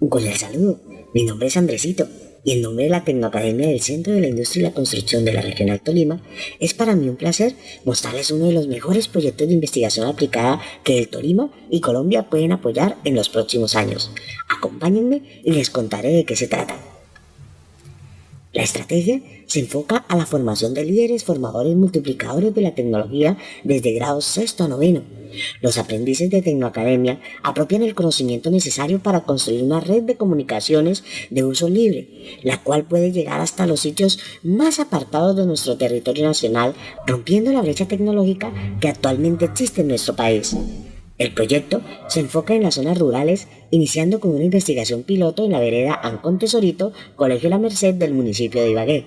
Un cordial saludo. Mi nombre es Andresito y en nombre de la Tecnoacademia del Centro de la Industria y la Construcción de la Regional Tolima, es para mí un placer mostrarles uno de los mejores proyectos de investigación aplicada que el Tolima y Colombia pueden apoyar en los próximos años. Acompáñenme y les contaré de qué se trata. La estrategia se enfoca a la formación de líderes formadores multiplicadores de la tecnología desde grado sexto a noveno. Los aprendices de Tecnoacademia apropian el conocimiento necesario para construir una red de comunicaciones de uso libre, la cual puede llegar hasta los sitios más apartados de nuestro territorio nacional, rompiendo la brecha tecnológica que actualmente existe en nuestro país. El proyecto se enfoca en las zonas rurales, iniciando con una investigación piloto en la vereda Ancón Tesorito, Colegio La Merced del municipio de Ibagué.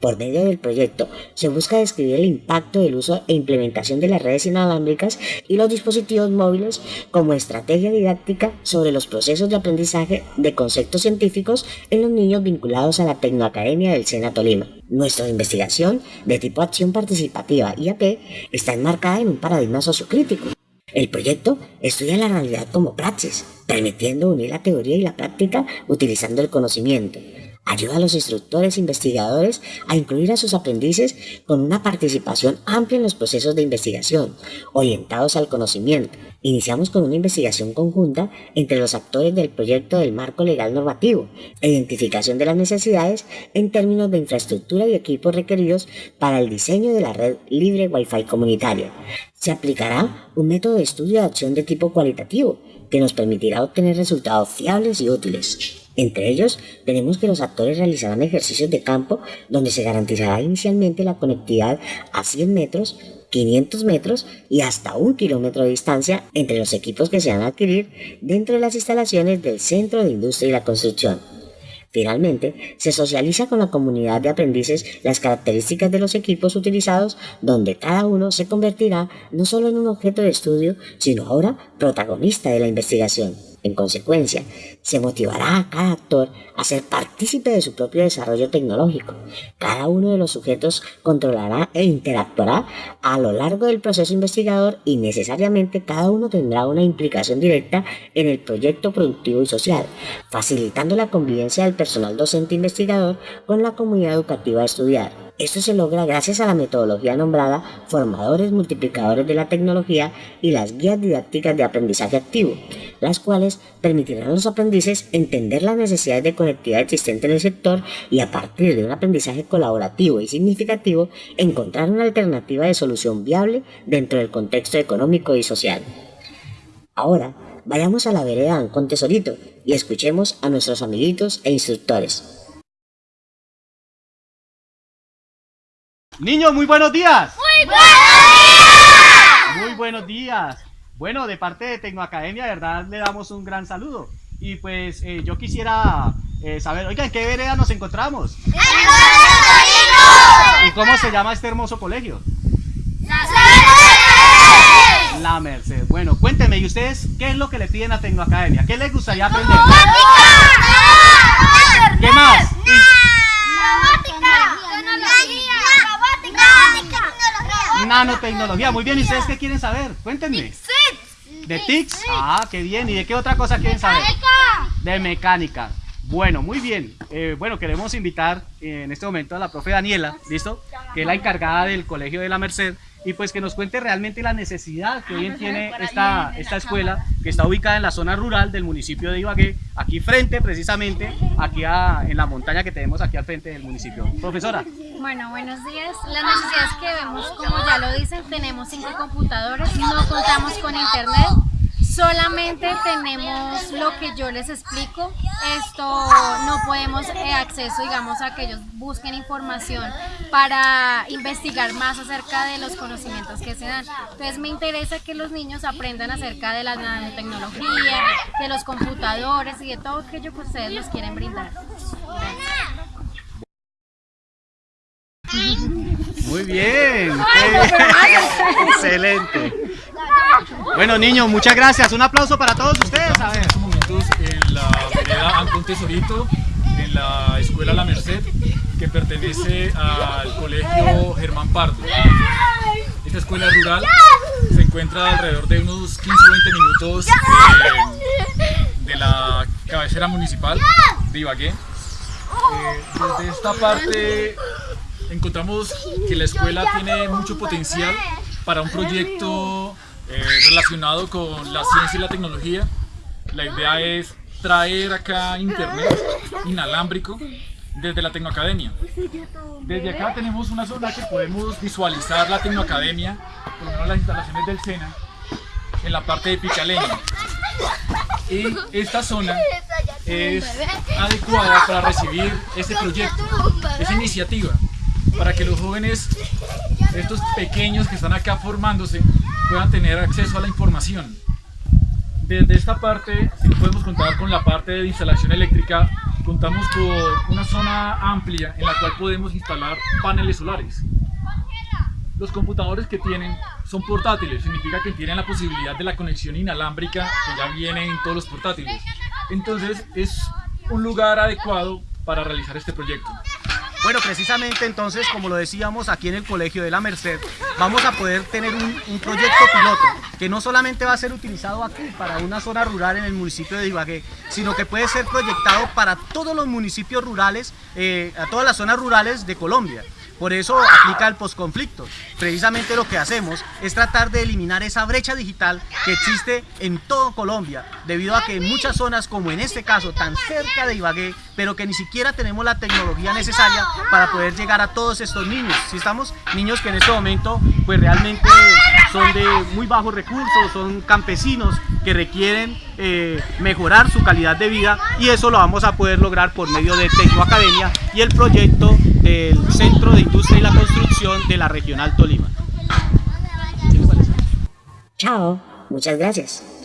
Por medio del proyecto se busca describir el impacto del uso e implementación de las redes inalámbricas y los dispositivos móviles como estrategia didáctica sobre los procesos de aprendizaje de conceptos científicos en los niños vinculados a la Tecnoacademia del Sena Tolima. Nuestra investigación de tipo acción participativa IAP está enmarcada en un paradigma sociocrítico el proyecto estudia la realidad como praxis, permitiendo unir la teoría y la práctica utilizando el conocimiento. Ayuda a los instructores e investigadores a incluir a sus aprendices con una participación amplia en los procesos de investigación, orientados al conocimiento. Iniciamos con una investigación conjunta entre los actores del proyecto del marco legal normativo, identificación de las necesidades en términos de infraestructura y equipos requeridos para el diseño de la red libre Wi-Fi comunitaria, se aplicará un método de estudio de acción de tipo cualitativo que nos permitirá obtener resultados fiables y útiles. Entre ellos, tenemos que los actores realizarán ejercicios de campo donde se garantizará inicialmente la conectividad a 100 metros, 500 metros y hasta un kilómetro de distancia entre los equipos que se van a adquirir dentro de las instalaciones del Centro de Industria y la Construcción. Finalmente, se socializa con la comunidad de aprendices las características de los equipos utilizados, donde cada uno se convertirá no solo en un objeto de estudio, sino ahora protagonista de la investigación. En consecuencia, se motivará a cada actor a ser partícipe de su propio desarrollo tecnológico. Cada uno de los sujetos controlará e interactuará a lo largo del proceso investigador y necesariamente cada uno tendrá una implicación directa en el proyecto productivo y social, facilitando la convivencia del personal docente investigador con la comunidad educativa a estudiar. Esto se logra gracias a la metodología nombrada Formadores Multiplicadores de la Tecnología y las guías didácticas de aprendizaje activo, las cuales permitirán a los aprendices entender las necesidades de conectividad existentes en el sector y a partir de un aprendizaje colaborativo y significativo encontrar una alternativa de solución viable dentro del contexto económico y social. Ahora, vayamos a la vereda con Tesorito y escuchemos a nuestros amiguitos e instructores. Niños, muy buenos días. Muy buenos días. Muy buenos días. Bueno, de parte de Tecnoacademia, de verdad, le damos un gran saludo. Y pues eh, yo quisiera eh, saber, oiga, ¿en qué vereda nos encontramos? ¡En ¿Y cómo se llama este hermoso colegio? La Merced. La Merced. Bueno, cuénteme, ¿y ustedes qué es lo que le piden a Tecnoacademia? ¿Qué les gustaría aprender? ¿Qué más? Nanotecnología. Muy bien, ¿y ustedes qué quieren saber? Cuéntenme. ¿De TICS? Ah, qué bien. ¿Y de qué otra cosa quieren saber? De mecánica. Bueno, muy bien. Eh, bueno, queremos invitar eh, en este momento a la profe Daniela, ¿listo? Que es la encargada del Colegio de la Merced y pues que nos cuente realmente la necesidad que hoy tiene esta, esta escuela que está ubicada en la zona rural del municipio de Ibagué, aquí frente precisamente, aquí en la montaña que tenemos aquí al frente del municipio. Profesora. Bueno, buenos días. Las necesidades que vemos, como ya lo dicen, tenemos cinco computadores, no contamos con internet, solamente tenemos lo que yo les explico. Esto no podemos eh, acceso, digamos, a que ellos busquen información para investigar más acerca de los conocimientos que se dan. Entonces me interesa que los niños aprendan acerca de la nanotecnología, de los computadores y de todo aquello que ustedes nos quieren brindar. Muy bien. Excelente. Bueno, niños, muchas gracias. Un aplauso para todos ustedes. A. En estos momentos en la vereda Ancón Tesorito, en la escuela La Merced, que pertenece al colegio Germán Pardo. Esta escuela rural se encuentra alrededor de unos 15 o 20 minutos de, de la cabecera municipal de Ibagué. Eh, desde esta parte encontramos que la escuela tiene mucho potencial para un proyecto eh, relacionado con la ciencia y la tecnología. La idea es traer acá internet inalámbrico desde la Tecnoacademia. Desde acá tenemos una zona que podemos visualizar la Tecnoacademia, por lo menos las instalaciones del SENA, en la parte de Picaleña. Y esta zona es adecuada para recibir este proyecto, esa iniciativa, para que los jóvenes, estos pequeños que están acá formándose, puedan tener acceso a la información. Desde esta parte, si podemos contar con la parte de instalación eléctrica, contamos con una zona amplia en la cual podemos instalar paneles solares. Los computadores que tienen son portátiles, significa que tienen la posibilidad de la conexión inalámbrica que ya viene en todos los portátiles. Entonces es un lugar adecuado para realizar este proyecto. Bueno, precisamente entonces, como lo decíamos aquí en el Colegio de la Merced, vamos a poder tener un, proyecto piloto que no solamente va a ser utilizado aquí para una zona rural en el municipio de Ibagué, sino que puede ser proyectado para todos los municipios rurales, eh, a todas las zonas rurales de Colombia. Por eso aplica el posconflicto. Precisamente lo que hacemos es tratar de eliminar esa brecha digital que existe en todo Colombia, debido a que en muchas zonas, como en este caso, tan cerca de Ibagué, pero que ni siquiera tenemos la tecnología necesaria para poder llegar a todos estos niños. Si estamos niños que en este momento, pues realmente son de muy bajos recursos, son campesinos que requieren eh, mejorar su calidad de vida y eso lo vamos a poder lograr por medio de Tecnoacademia y el proyecto del Centro de Industria y la Construcción de la Regional Tolima. Chao, muchas gracias.